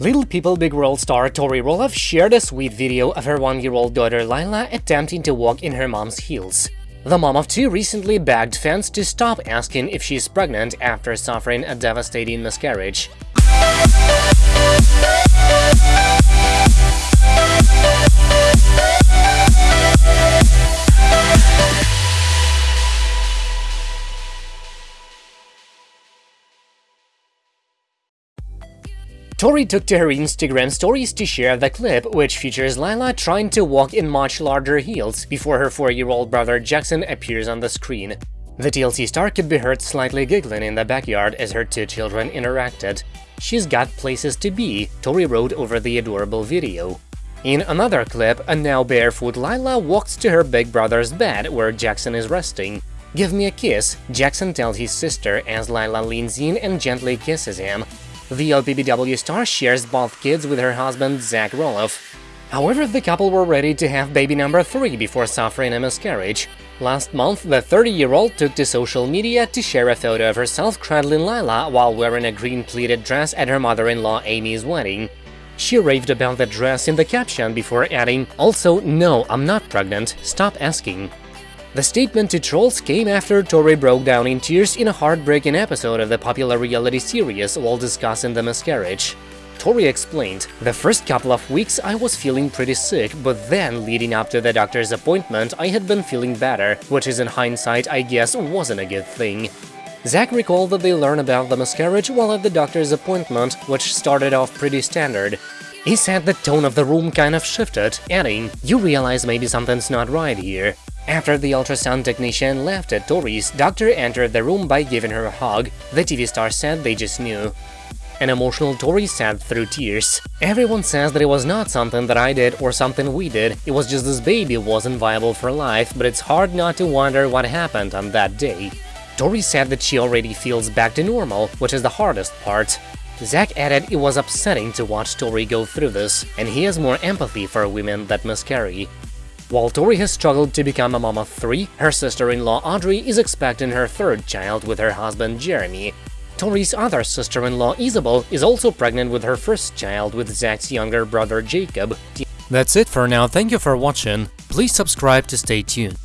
Little People Big World star Tori Roloff shared a sweet video of her one-year-old daughter Lila attempting to walk in her mom's heels. The mom of two recently begged fans to stop asking if she's pregnant after suffering a devastating miscarriage. Tori took to her Instagram stories to share the clip, which features Lila trying to walk in much larger heels before her four-year-old brother Jackson appears on the screen. The TLC star could be heard slightly giggling in the backyard as her two children interacted. She's got places to be, Tori wrote over the adorable video. In another clip, a now barefoot Lila walks to her big brother's bed where Jackson is resting. Give me a kiss, Jackson tells his sister as Lila leans in and gently kisses him. The LPBW star shares both kids with her husband Zach Roloff. However, the couple were ready to have baby number 3 before suffering a miscarriage. Last month, the 30-year-old took to social media to share a photo of herself cradling Lila while wearing a green pleated dress at her mother-in-law Amy's wedding. She raved about the dress in the caption before adding, Also, no, I'm not pregnant, stop asking. The statement to trolls came after Tori broke down in tears in a heartbreaking episode of the popular reality series while discussing the miscarriage. Tori explained, The first couple of weeks I was feeling pretty sick, but then, leading up to the doctor's appointment, I had been feeling better, which is in hindsight I guess wasn't a good thing. Zach recalled that they learned about the miscarriage while at the doctor's appointment, which started off pretty standard. He said the tone of the room kind of shifted, adding, You realize maybe something's not right here. After the ultrasound technician left at Tori's, doctor entered the room by giving her a hug. The TV star said they just knew. An emotional Tori said through tears. Everyone says that it was not something that I did or something we did, it was just this baby wasn't viable for life, but it's hard not to wonder what happened on that day. Tori said that she already feels back to normal, which is the hardest part. Zach added it was upsetting to watch Tori go through this, and he has more empathy for women that miscarry. While Tori has struggled to become a mom of three, her sister-in-law Audrey is expecting her third child with her husband Jeremy. Tori's other sister-in-law Isabel is also pregnant with her first child with Zach's younger brother Jacob. That's it for now, thank you for watching, please subscribe to stay tuned.